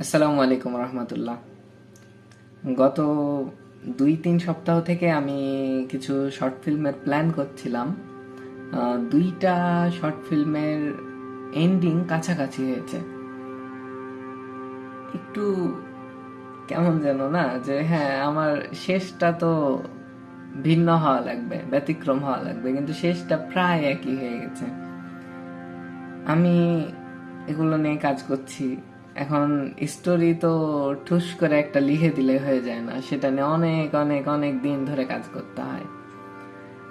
আসসালামু আলাইকুম রহমতুল্লাহ। গত দুই তিন সপ্তাহ থেকে আমি কিছু শর্ট ফিল্মের প্ল্যান করছিলাম। দুইটা শর্ট ফিল্মের এন্ডিং কাছাকাছি হয়েছে। একটু কেমন যেন না, যে হ্যাঁ আমার শেষটা তো ভিন্ন হওয়া লাগবে, ব্যতিক্রম হওয়া লাগবে, কিন্তু শেষটা প্রায় একই হয়ে গেছে। আমি এগুলো নিয়ে কাজ করছি। এখন স্টোরি তো ঠুস করে একটা লিখে দিলে হয়ে যায় না। সেটা নিয়ে অনেক অনেক অনেক দিন ধরে কাজ করতে হয়।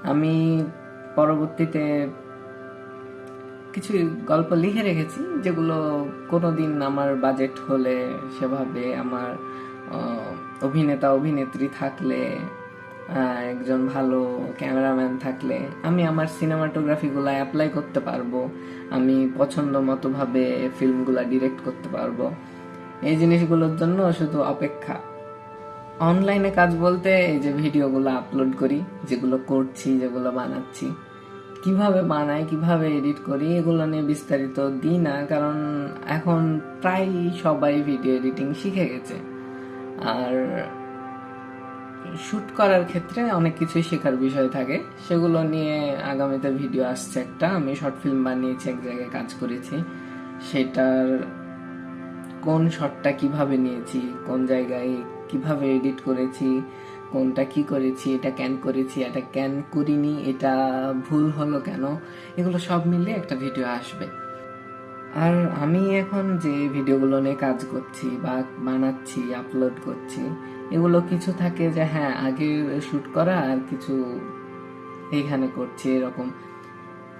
আমি পরবর্তীতে কিছু গল্প লিখে রেখেছি, যেগুলো কোনোদিন আমার বাজেট হলে সেভাবে আমার অভিনেতা, অভিনেত্রী থাকলে একজন ভালো ক্যামেরাম্যান থাকলে আমি আমার সিনেমাটোগ্রাফিগুলো অ্যাপ্লাই করতে পারব, আমি পছন্দ মতো ভাবে ফিল্মগুলো ডিরেক্ট করতে পারব। এই জিনিসগুলোর জন্য শুধু অপেক্ষা। অনলাইনে কাজ বলতে এই যে ভিডিওগুলো আপলোড করি, যেগুলো করছি, যেগুলো বানাচ্ছি। কীভাবে বানাই, কীভাবে এডিট করি, এগুলো নিয়ে বিস্তারিত দিই না, কারণ এখন প্রায় সবাই ভিডিও এডিটিং শিখে গেছে। আর শুট করার ক্ষেত্রে অনেক কিছুই শেখার বিষয় থাকে। সেগুলো নিয়ে আগামীতে ভিডিও আসছে একটা। আমি শর্ট ফিল্ম বানিয়েছি, এক জায়গায় কাজ করেছি। সেটার কোন শটটা কীভাবে নিয়েছি, কোন জায়গায় কীভাবে এডিট করেছি, কোনটা কি করেছি, এটা ক্যান করেছি, এটা ক্যান করিনি, এটা ভুল হলো কেন? এগুলো সব মিলে একটা ভিডিও আসবে। আর আমি এখন যে ভিডিওগুলো নিয়ে কাজ করছি বা বানাচ্ছি আপলোড করছি, এগুলো কিছু থাকে যে হ্যাঁ আগে শুট করা আর কিছু এইখানে করছি এরকম।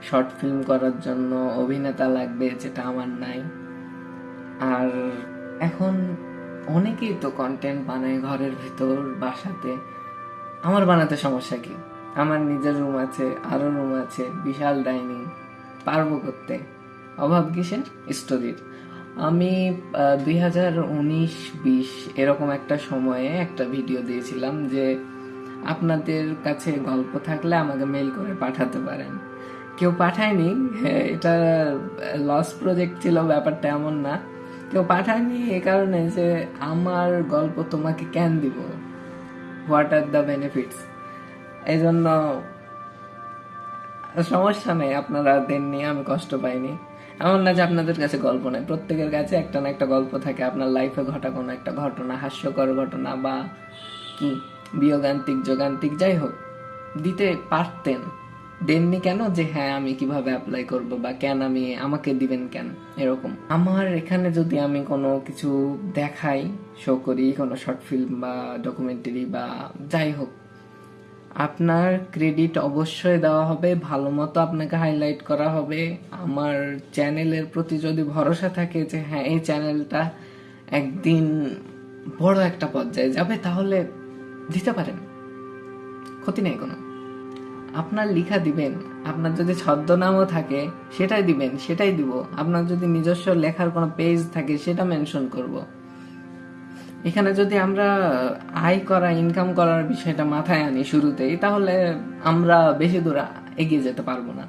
শর্ট ফিল্ম করার জন্য অভিনেতা লাগবে যেটা আমার নাই। আর এখন অনেকেই তো কন্টেন্ট বানায় ঘরের ভেতর, বাসাতে। আমার বানাতে সমস্যা কি? আমার নিজের রুম আছে, আরও রুম আছে, বিশাল ডাইনিং পারব করতে। অভাব কিসের? স্টোরির আমি দুই হাজার উনিশ বিশ এরকম একটা সময়ে একটা ভিডিও দিয়েছিলাম যে আপনাদের কাছে গল্প থাকলে আমাকে মেল করে পাঠাতে পারেন। কেউ পাঠায়নি, এটা লস প্রজেক্ট ছিল, ব্যাপারটা এমন না। কেউ পাঠায়নি এ কারণে যে আমার গল্প তোমাকে কেন দিব? হোয়াট আর দ্য বেনিফিটস এই জন্য সমস্যা নেই, আপনারা দেননি, আমি কষ্ট পাইনি। এমন না যে আপনাদের কাছে গল্প নেই। প্রত্যেকের কাছে একটা না একটা গল্প থাকে। আপনার লাইফে ঘটা কোনো একটা ঘটনা, হাস্যকর ঘটনা বা কি, বিয়োগান্তিক, যোগান্তিক, যাই হোক, দিতে পারতেন। দেননি কেন যে হ্যাঁ আমি কীভাবে অ্যাপ্লাই করব বা কেন আমি, আমাকে দিবেন কেন? এরকম। আমার এখানে যদি আমি কোনো কিছু দেখাই শো করি, কোনো শর্ট ফিল্ম বা ডকুমেন্টারি বা যাই হোক আপনার ক্রেডিট অবশ্যই দেওয়া হবে, ভালো মতো আপনাকে হাইলাইট করা হবে। আমার চ্যানেলের প্রতি যদি ভরসা থাকে যে হ্যাঁ এই চ্যানেলটা একদিন বড় একটা পর্যায়ে যাবে, তাহলে দিতে পারেন। ক্ষতি নেই কোনো। আপনার লিখা দিবেন, আপনার যদি ছদ্মনামও থাকে, সেটাই দিবেন, সেটাই দিব। আপনার যদি নিজস্ব লেখার কোনো পেজ থাকে, সেটা মেনশন করব। এখানে যদি আমরা আয় করা ইনকাম করার বিষয়টা মাথায় আনি শুরুতেই, তাহলে আমরা বেশি দূর এগিয়ে যেতে পারব না।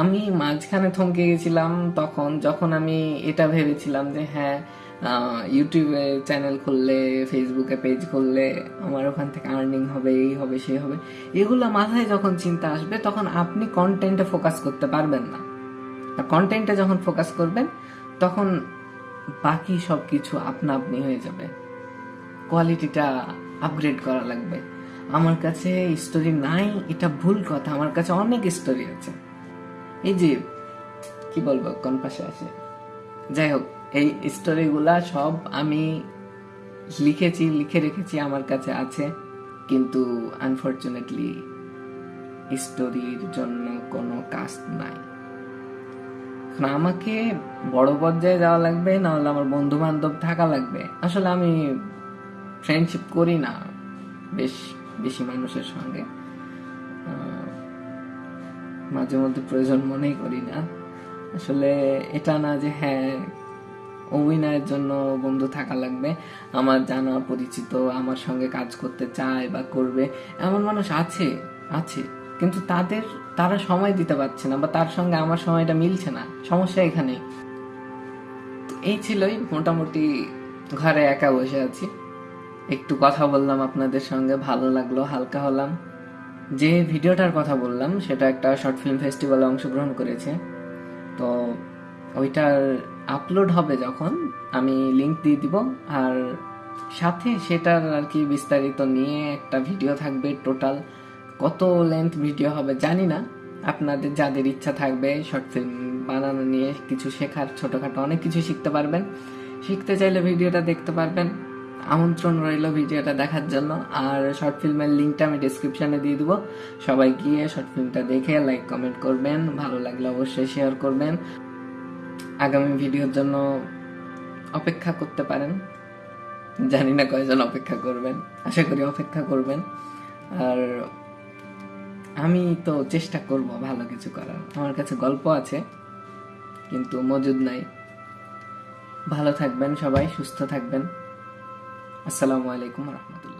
আমি মাঝখানে থমকে গেছিলাম তখন, যখন আমি এটা ভেবেছিলাম যে হ্যাঁ ইউটিউবে চ্যানেল খুললে ফেসবুকে পেজ খুললে আমার ওখান থেকে আর্নিং হবে, এই হবে, সেই হবে, এগুলো মাথায় যখন চিন্তা আসবে, তখন আপনি কন্টেন্টে ফোকাস করতে পারবেন না। কন্টেন্টে যখন ফোকাস করবেন, তখন বাকি সব কিছু আপনা আপনি হয়ে যাবে। কোয়ালিটিটা আপগ্রেড করা লাগবে। আমার কাছে স্টোরি নাই, এটা ভুল কথা। আমার কাছে অনেক স্টোরি আছে। এই যে, কি বলব, কোন পাশে আছে? যাই হোক, এই স্টোরিগুলা সব আমি লিখেছি, লিখে রেখেছি আমার কাছে আছে। কিন্তু আনফর্চুনেটলি স্টোরির জন্য কোনো কাস্ট নাই। আমাকে বড় পর্যায়ে যাওয়া লাগবে না হলে আমার বন্ধু বান্ধব থাকা লাগবে। আসলে আমি ফ্রেন্ডশিপ করি না বেশ, বেশি মানুষের সঙ্গে। মাঝে মধ্যে প্রয়োজন মনেই করি না। আসলে এটা না যে হ্যাঁ অভিনয়ের জন্য বন্ধু থাকা লাগবে, আমার জানা পরিচিত, আমার সঙ্গে কাজ করতে চায় বা করবে, এমন মানুষ আছে আছে। কিন্তু তাদের, তারা সময় দিতে পারছে না বা তার সঙ্গে আমার সময়টা মিলছে না। সমস্যা এখানেই। তো এই ছিলই মোটামুটি ঘরে একা বসে আছি। একটু কথা বললাম আপনাদের সঙ্গে, ভালো লাগল, হালকা হলাম। যে ভিডিওটার কথা বললাম, সেটা একটা শর্ট ফিল্ম ফেস্টিভ্যালে অংশগ্রহণ করেছে। তো ওইটার আপলোড হবে যখন, আমি লিংক দিয়ে দিব। আর সাথে সেটার আর কি বিস্তারিত নিয়ে একটা ভিডিও থাকবে টোটাল। কত লেন্থ ভিডিও হবে জানি না। আপনাদের যাদের ইচ্ছা থাকবে শর্ট ফিল্ম বানানো নিয়ে কিছু শেখার, ছোটোখাটো অনেক কিছু শিখতে পারবেন। শিখতে চাইলে ভিডিওটা দেখতে পারবেন। আমন্ত্রণ রইল ভিডিওটা দেখার জন্য। আর শর্ট ফিল্মের লিঙ্কটা আমি ডিসক্রিপশনে দিয়ে দেবো। সবাই গিয়ে শর্ট ফিল্মটা দেখে লাইক কমেন্ট করবেন। ভালো লাগলে অবশ্যই শেয়ার করবেন। আগামী ভিডিওর জন্য অপেক্ষা করতে পারেন। জানি না কয়জন অপেক্ষা করবেন। আশা করি অপেক্ষা করবেন। আর আমি তো চেষ্টা করব ভালো কিছু করার। আমার কাছে গল্প আছে, কিন্তু মজুদ নাই। ভালো থাকবেন সবাই, সুস্থ থাকবেন। আসসালামু আলাইকুম রহমতুল্লাহ।